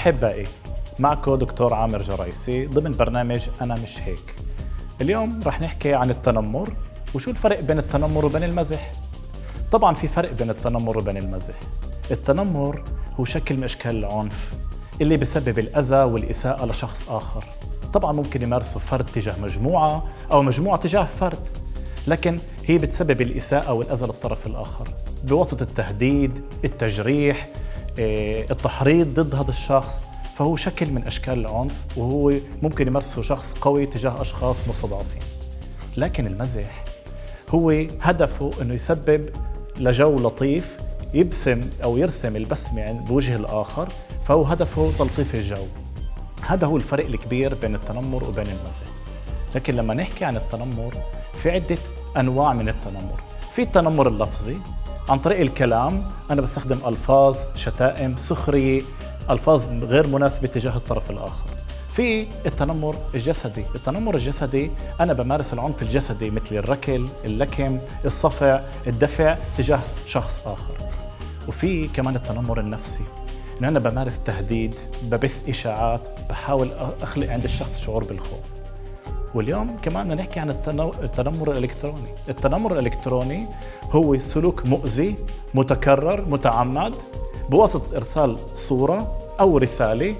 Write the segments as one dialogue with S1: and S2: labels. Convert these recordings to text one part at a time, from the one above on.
S1: أحبائي معكم دكتور عامر جرايسي ضمن برنامج أنا مش هيك. اليوم رح نحكي عن التنمر وشو الفرق بين التنمر وبين المزح. طبعا في فرق بين التنمر وبين المزح. التنمر هو شكل من أشكال العنف اللي بسبب الأذى والإساءة لشخص آخر. طبعا ممكن يمارسه فرد تجاه مجموعة أو مجموعة تجاه فرد لكن هي بتسبب الإساءة والأذى للطرف الآخر. بواسطة التهديد، التجريح، التحريض ضد هذا الشخص فهو شكل من أشكال العنف وهو ممكن يمارسه شخص قوي تجاه أشخاص مستضعفين. لكن المزح هو هدفه أنه يسبب لجو لطيف يبسم أو يرسم البسمة بوجه الآخر فهو هدفه تلطيف الجو. هذا هو الفرق الكبير بين التنمر وبين المزح. لكن لما نحكي عن التنمر في عدة أنواع من التنمر. في التنمر اللفظي عن طريق الكلام أنا بستخدم ألفاظ شتائم سخرية ألفاظ غير مناسبة تجاه الطرف الآخر. في التنمر الجسدي. التنمر الجسدي أنا بمارس العنف الجسدي مثل الركل اللكم الصفع الدفع تجاه شخص آخر. وفي كمان التنمر النفسي. انه أنا بمارس تهديد ببث إشاعات بحاول أخلق عند الشخص شعور بالخوف. واليوم كمان بدنا نحكي عن التنمر الإلكتروني. التنمر الإلكتروني هو سلوك مؤذي متكرر متعمد بواسطة إرسال صورة أو رسالة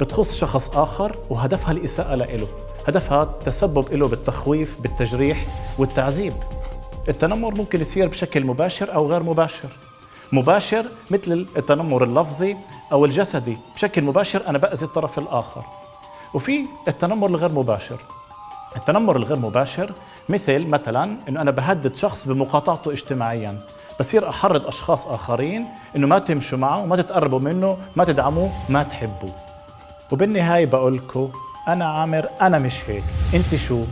S1: بتخص شخص آخر وهدفها الإساءة له. هدفها التسبب له بالتخويف بالتجريح والتعذيب. التنمر ممكن يصير بشكل مباشر أو غير مباشر. مباشر مثل التنمر اللفظي أو الجسدي. بشكل مباشر أنا بأذي الطرف الآخر. وفي التنمر الغير مباشر. التنمر الغير مباشر مثل مثلا إنه أنا بهدد شخص بمقاطعته اجتماعيا بصير أحرض أشخاص آخرين إنه ما تمشوا معه ما تتقربوا منه ما تدعموه ما تحبوه. وبالنهاية بقول لكم أنا عامر أنا مش هيك أنت شو؟